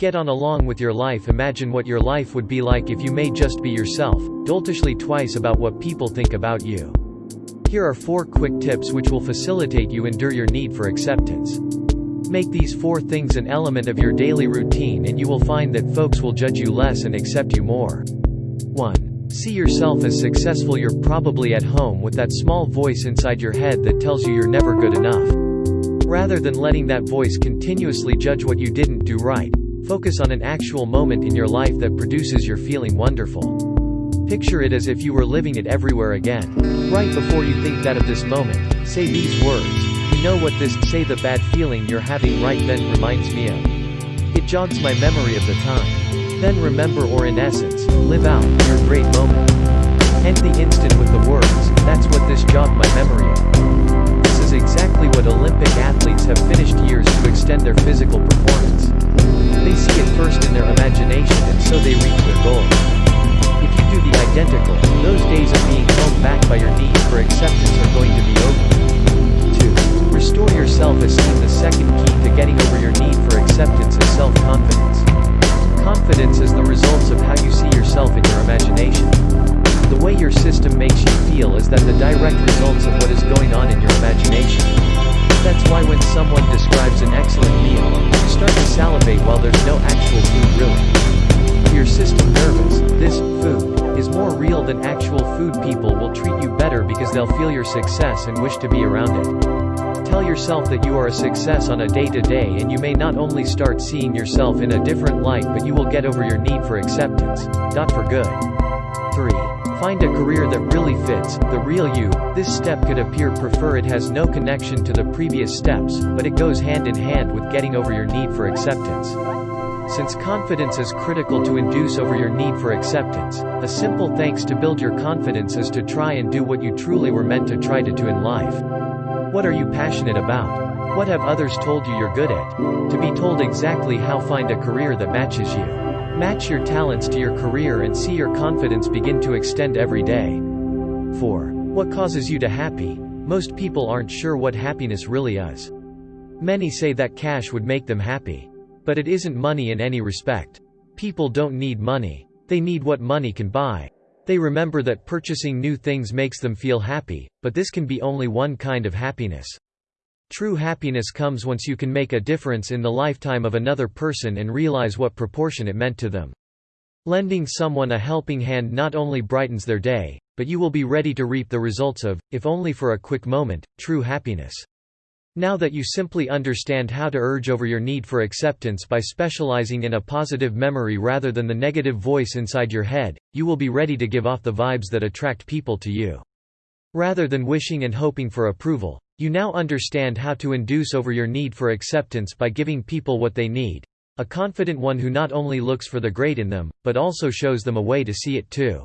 Get on along with your life Imagine what your life would be like if you may just be yourself, doltishly twice about what people think about you. Here are 4 quick tips which will facilitate you endure your need for acceptance. Make these 4 things an element of your daily routine and you will find that folks will judge you less and accept you more. 1. See yourself as successful You're probably at home with that small voice inside your head that tells you you're never good enough. Rather than letting that voice continuously judge what you didn't do right, Focus on an actual moment in your life that produces your feeling wonderful. Picture it as if you were living it everywhere again. Right before you think that of this moment, say these words. You know what this say the bad feeling you're having right then reminds me of. It jogs my memory of the time. Then remember or in essence, live out your great moment. If you do the identical, those days of being held back by your need for acceptance are going to be over. 2. Restore your self-esteem The second key to getting over your need for acceptance is self-confidence. Confidence is the results of how you see yourself in your imagination. The way your system makes you feel is that the direct results of what is going on in your imagination. That's why when someone describes an excellent meal, you start to salivate while there's no actual food really. Your system nervous, this, food, is more real than actual food people will treat you better because they'll feel your success and wish to be around it. Tell yourself that you are a success on a day-to-day -day and you may not only start seeing yourself in a different light but you will get over your need for acceptance. Not for good. 3. Find a career that really fits, the real you. This step could appear prefer it has no connection to the previous steps, but it goes hand in hand with getting over your need for acceptance. Since confidence is critical to induce over your need for acceptance, a simple thanks to build your confidence is to try and do what you truly were meant to try to do in life. What are you passionate about? What have others told you you're good at? To be told exactly how find a career that matches you. Match your talents to your career and see your confidence begin to extend every day. 4. What causes you to happy? Most people aren't sure what happiness really is. Many say that cash would make them happy. But it isn't money in any respect. People don't need money. They need what money can buy. They remember that purchasing new things makes them feel happy, but this can be only one kind of happiness. True happiness comes once you can make a difference in the lifetime of another person and realize what proportion it meant to them. Lending someone a helping hand not only brightens their day, but you will be ready to reap the results of, if only for a quick moment, true happiness. Now that you simply understand how to urge over your need for acceptance by specializing in a positive memory rather than the negative voice inside your head, you will be ready to give off the vibes that attract people to you. Rather than wishing and hoping for approval, you now understand how to induce over your need for acceptance by giving people what they need. A confident one who not only looks for the great in them, but also shows them a way to see it too.